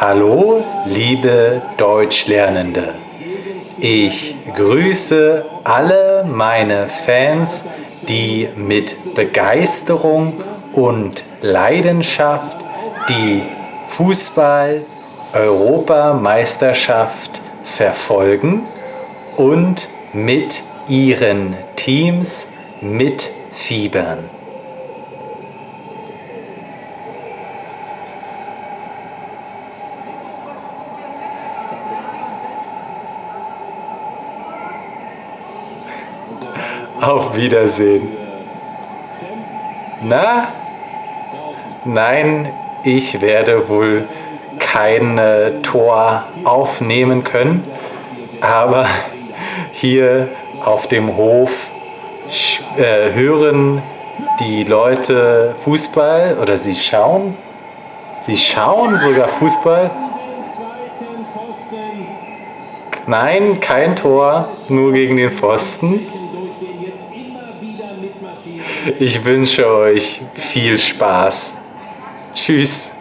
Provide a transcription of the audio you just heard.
Hallo, liebe Deutschlernende. Ich grüße alle meine Fans, die mit Begeisterung und Leidenschaft die Fußball-Europameisterschaft verfolgen und mit ihren Teams mitfiebern. Auf Wiedersehen. Na? Nein, ich werde wohl kein äh, Tor aufnehmen können, aber hier auf dem Hof äh, hören die Leute Fußball oder sie schauen, sie schauen sogar Fußball. Nein, kein Tor, nur gegen den Pfosten. Ich wünsche euch viel Spaß. Tschüss.